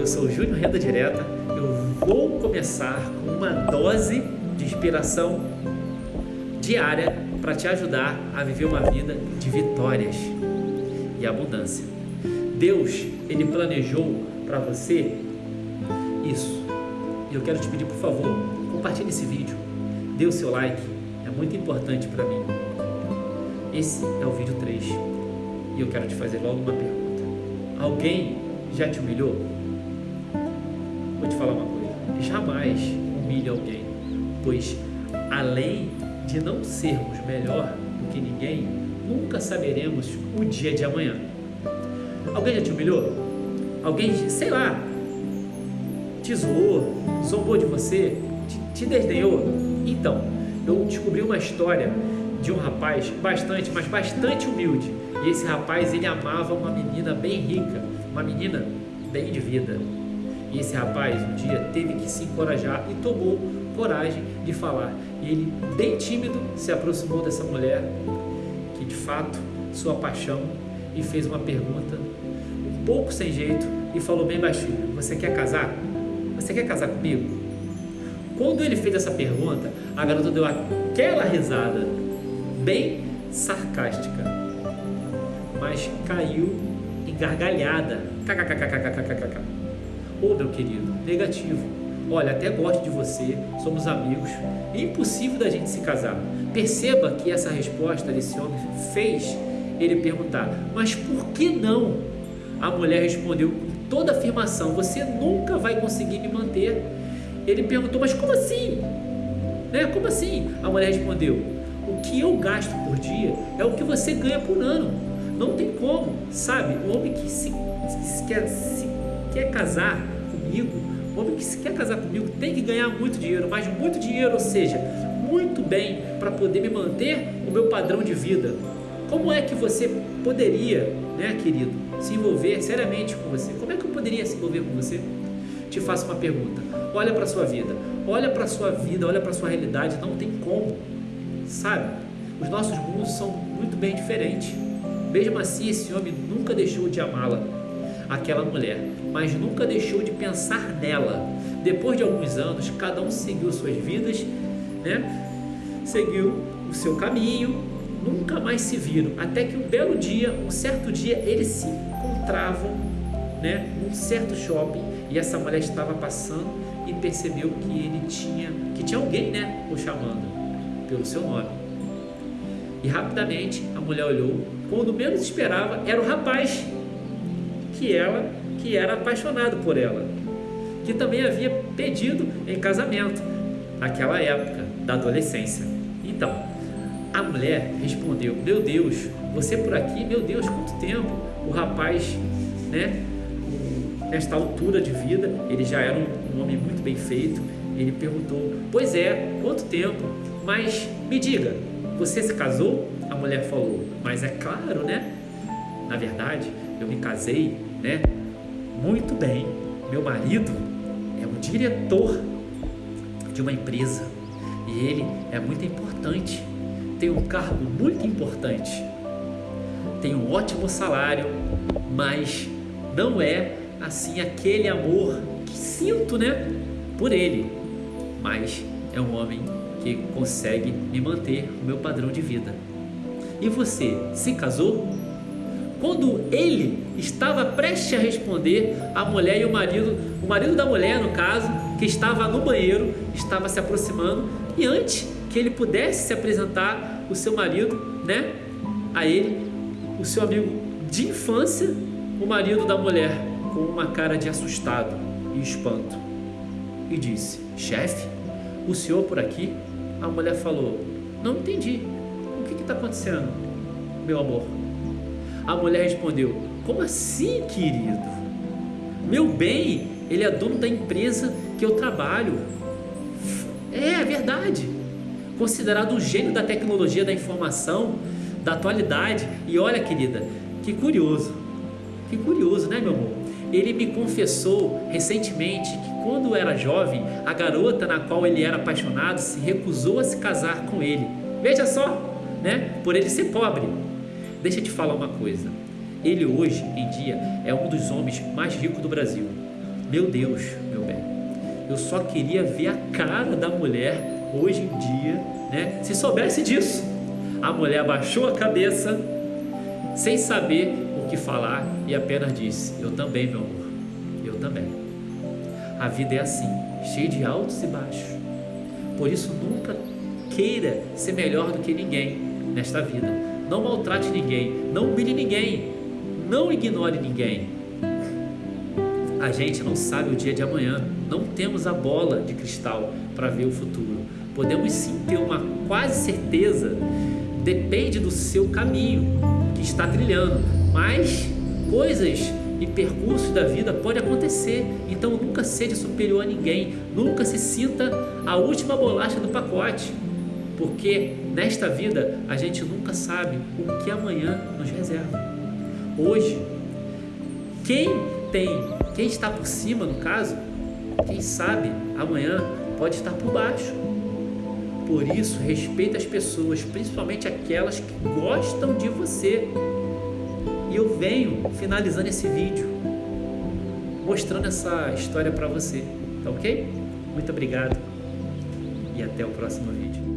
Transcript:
eu sou o Júnior Renda Direta. Eu vou começar com uma dose de inspiração diária para te ajudar a viver uma vida de vitórias e abundância. Deus, ele planejou para você isso. E eu quero te pedir, por favor, compartilhe esse vídeo, dê o seu like, é muito importante para mim. Esse é o vídeo 3 e eu quero te fazer logo uma pergunta. Alguém já te humilhou? Vou te falar uma coisa: jamais humilhe alguém, pois além de não sermos melhor do que ninguém, nunca saberemos o dia de amanhã. Alguém já te humilhou? Alguém, sei lá, te zoou, zombou de você, te, te desdenhou? Então, eu descobri uma história de um rapaz bastante, mas bastante humilde. E esse rapaz, ele amava uma menina bem rica, uma menina bem de vida. E esse rapaz um dia teve que se encorajar e tomou coragem de falar. E ele, bem tímido, se aproximou dessa mulher que de fato sua paixão e fez uma pergunta um pouco sem jeito e falou bem baixinho: "Você quer casar? Você quer casar comigo?" Quando ele fez essa pergunta, a garota deu aquela risada bem sarcástica, mas caiu em gargalhada. Ô meu querido, negativo. Olha, até gosto de você, somos amigos. É impossível da gente se casar. Perceba que essa resposta desse homem fez ele perguntar: Mas por que não? A mulher respondeu com toda afirmação: Você nunca vai conseguir me manter. Ele perguntou: Mas como assim? Né? Como assim? A mulher respondeu: O que eu gasto por dia é o que você ganha por ano. Não tem como, sabe? O homem que se, se quer, se quer casar comigo, o homem que se quer casar comigo tem que ganhar muito dinheiro, mas muito dinheiro, ou seja, muito bem para poder me manter o meu padrão de vida. Como é que você poderia, né, querido, se envolver seriamente com você? Como é que eu poderia se envolver com você? Te faço uma pergunta. Olha para sua vida. Olha para sua vida, olha para sua realidade, não tem como. Sabe? Os nossos mundos são muito bem diferentes. Mesmo assim, esse homem nunca deixou de amá-la, aquela mulher, mas nunca deixou de pensar nela. Depois de alguns anos, cada um seguiu suas vidas, né? Seguiu o seu caminho, nunca mais se viram, até que um belo dia, um certo dia, eles se encontravam, né, num certo shopping, e essa mulher estava passando e percebeu que ele tinha, que tinha alguém, né, o chamando pelo seu nome. E rapidamente a mulher olhou, quando menos esperava, era o rapaz que ela, que era apaixonado por ela, que também havia pedido em casamento naquela época da adolescência. Então, a mulher respondeu: Meu Deus, você por aqui? Meu Deus, quanto tempo? O rapaz, né, nesta altura de vida, ele já era um, homem muito bem feito. Ele perguntou: Pois é, quanto tempo? Mas me diga, você se casou? A mulher falou: Mas é claro, né? Na verdade, eu me casei, né? Muito bem. Meu marido é o diretor de uma empresa e ele é muito importante tem um cargo muito importante, tem um ótimo salário, mas não é assim aquele amor que sinto, né, por ele. Mas é um homem que consegue me manter o meu padrão de vida. E você se casou? Quando ele estava prestes a responder, a mulher e o marido, o marido da mulher, no caso, que estava no banheiro, estava se aproximando e antes que ele pudesse se apresentar o seu marido, né? A ele, o seu amigo de infância, o marido da mulher, com uma cara de assustado e espanto. E disse: Chefe, o senhor por aqui? A mulher falou: Não entendi. O que está acontecendo, meu amor? A mulher respondeu: Como assim, querido? Meu bem, ele é dono da empresa que eu trabalho. É, é verdade considerado o gênio da tecnologia da informação, da atualidade. E olha, querida, que curioso, que curioso, né, meu amor? Ele me confessou recentemente que quando era jovem, a garota na qual ele era apaixonado se recusou a se casar com ele. Veja só, né? Por ele ser pobre. Deixa eu te falar uma coisa. Ele hoje em dia é um dos homens mais ricos do Brasil. Meu Deus, meu bem, eu só queria ver a cara da mulher hoje em dia, né? Se soubesse disso. A mulher abaixou a cabeça, sem saber o que falar, e apenas disse: Eu também, meu amor, eu também. A vida é assim, cheia de altos e baixos. Por isso, nunca queira ser melhor do que ninguém nesta vida. Não maltrate ninguém, não humilhe ninguém, não ignore ninguém. A gente não sabe o dia de amanhã, não temos a bola de cristal para ver o futuro. Podemos sim ter uma quase certeza, depende do seu caminho que está trilhando, mas coisas e percursos da vida podem acontecer. Então nunca seja superior a ninguém, nunca se sinta a última bolacha do pacote, porque nesta vida a gente nunca sabe o que amanhã nos reserva. Hoje, quem tem, quem está por cima no caso, quem sabe amanhã pode estar por baixo. Por isso, respeita as pessoas, principalmente aquelas que gostam de você. E eu venho finalizando esse vídeo mostrando essa história para você, tá ok? Muito obrigado e até o próximo vídeo.